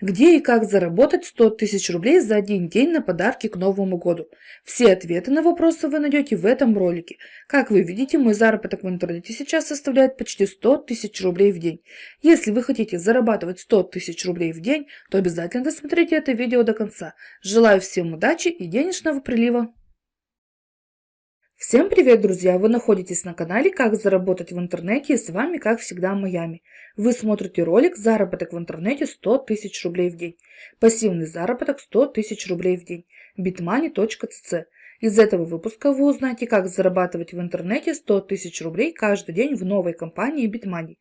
Где и как заработать 100 тысяч рублей за один день на подарки к Новому году? Все ответы на вопросы вы найдете в этом ролике. Как вы видите, мой заработок в интернете сейчас составляет почти 100 тысяч рублей в день. Если вы хотите зарабатывать 100 тысяч рублей в день, то обязательно досмотрите это видео до конца. Желаю всем удачи и денежного прилива! Всем привет, друзья! Вы находитесь на канале «Как заработать в интернете» и с вами, как всегда, Майами. Вы смотрите ролик «Заработок в интернете 100 тысяч рублей в день». Пассивный заработок 100 тысяч рублей в день. bitmoney.cc Из этого выпуска вы узнаете, как зарабатывать в интернете 100 тысяч рублей каждый день в новой компании BitMoney.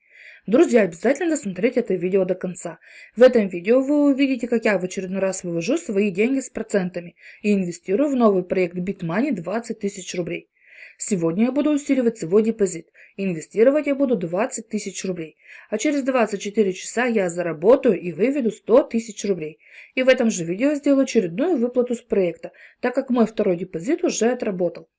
Друзья, обязательно досмотрите это видео до конца. В этом видео вы увидите, как я в очередной раз вывожу свои деньги с процентами и инвестирую в новый проект BitMoney 20 тысяч рублей. Сегодня я буду усиливать свой депозит. Инвестировать я буду 20 тысяч рублей. А через 24 часа я заработаю и выведу 100 тысяч рублей. И в этом же видео сделаю очередную выплату с проекта, так как мой второй депозит уже отработал.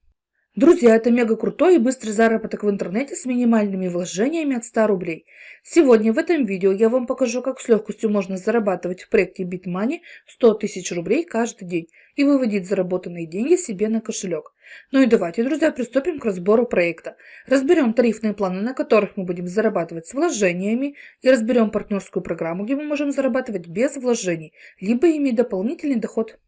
Друзья, это мега крутой и быстрый заработок в интернете с минимальными вложениями от 100 рублей. Сегодня в этом видео я вам покажу, как с легкостью можно зарабатывать в проекте BitMoney 100 тысяч рублей каждый день и выводить заработанные деньги себе на кошелек. Ну и давайте, друзья, приступим к разбору проекта. Разберем тарифные планы, на которых мы будем зарабатывать с вложениями, и разберем партнерскую программу, где мы можем зарабатывать без вложений, либо иметь дополнительный доход.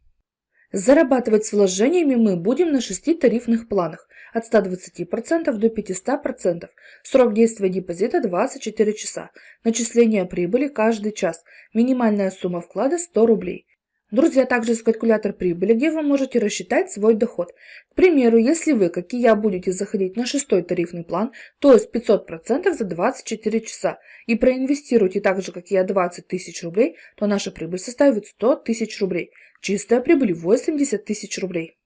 Зарабатывать с вложениями мы будем на 6 тарифных планах от 120% до 500%. Срок действия депозита 24 часа. Начисление прибыли каждый час. Минимальная сумма вклада 100 рублей. Друзья, также есть калькулятор прибыли, где вы можете рассчитать свой доход. К примеру, если вы, как и я, будете заходить на шестой тарифный план, то есть 500% за 24 часа, и проинвестируете так же, как и я, 20 тысяч рублей, то наша прибыль составит 100 тысяч рублей. Чистая прибыль 80 тысяч рублей.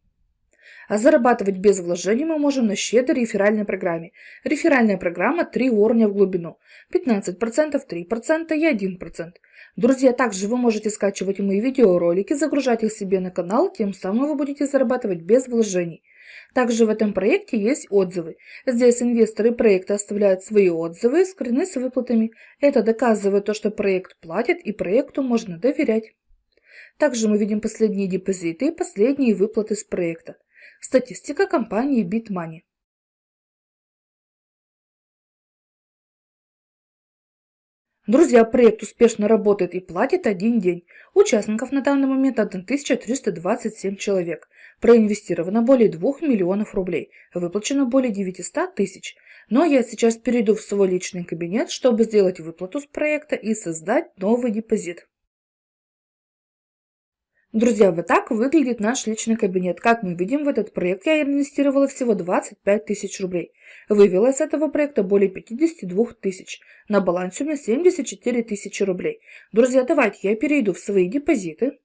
А зарабатывать без вложений мы можем на щедрой реферальной программе. Реферальная программа 3 уровня в глубину. 15%, 3% и 1%. Друзья, также вы можете скачивать мои видеоролики, загружать их себе на канал, тем самым вы будете зарабатывать без вложений. Также в этом проекте есть отзывы. Здесь инвесторы проекта оставляют свои отзывы, скрины с выплатами. Это доказывает то, что проект платит и проекту можно доверять. Также мы видим последние депозиты и последние выплаты с проекта. Статистика компании BitMoney. Друзья, проект успешно работает и платит один день. Участников на данный момент 1327 человек. Проинвестировано более 2 миллионов рублей. Выплачено более 900 тысяч. Но я сейчас перейду в свой личный кабинет, чтобы сделать выплату с проекта и создать новый депозит. Друзья, вот так выглядит наш личный кабинет. Как мы видим, в этот проект я инвестировала всего 25 тысяч рублей. Вывела из этого проекта более 52 тысяч. На балансе у меня 74 тысячи рублей. Друзья, давайте я перейду в свои депозиты.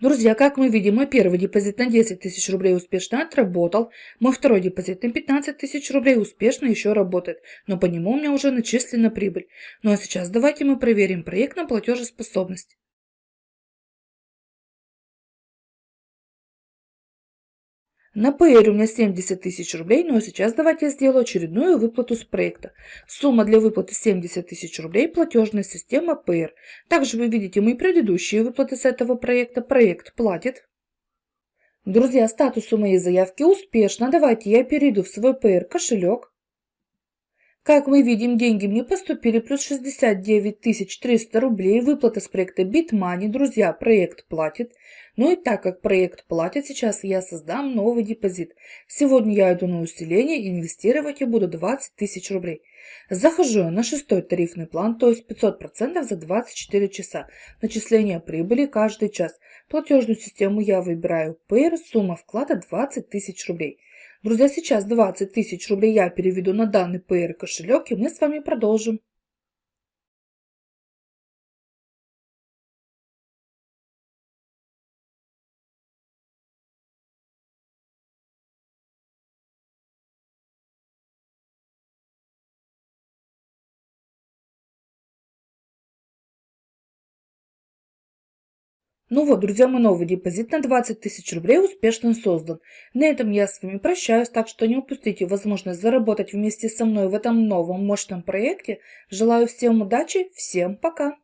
Друзья, как мы видим, мой первый депозит на 10 тысяч рублей успешно отработал. Мой второй депозит на 15 тысяч рублей успешно еще работает, но по нему у меня уже начислена прибыль. Ну а сейчас давайте мы проверим проект на платежеспособность. На PR у меня 70 тысяч рублей, но сейчас давайте я сделаю очередную выплату с проекта. Сумма для выплаты 70 тысяч рублей, платежная система PR. Также вы видите мои предыдущие выплаты с этого проекта. Проект платит. Друзья, статус у моей заявки успешно. Давайте я перейду в свой PR кошелек. Как мы видим, деньги мне поступили плюс 69 300 рублей. Выплата с проекта BitMoney. Друзья, проект платит. Ну и так как проект платит, сейчас я создам новый депозит. Сегодня я иду на усиление и инвестировать я буду 20 тысяч рублей. Захожу на шестой тарифный план, то есть 500% за 24 часа. Начисление прибыли каждый час. Платежную систему я выбираю Payer, сумма вклада 20 тысяч рублей. Друзья, сейчас 20 тысяч рублей я переведу на данный PR кошелек, и мы с вами продолжим. Ну вот, друзья, мой новый депозит на 20 тысяч рублей успешно создан. На этом я с вами прощаюсь, так что не упустите возможность заработать вместе со мной в этом новом мощном проекте. Желаю всем удачи, всем пока!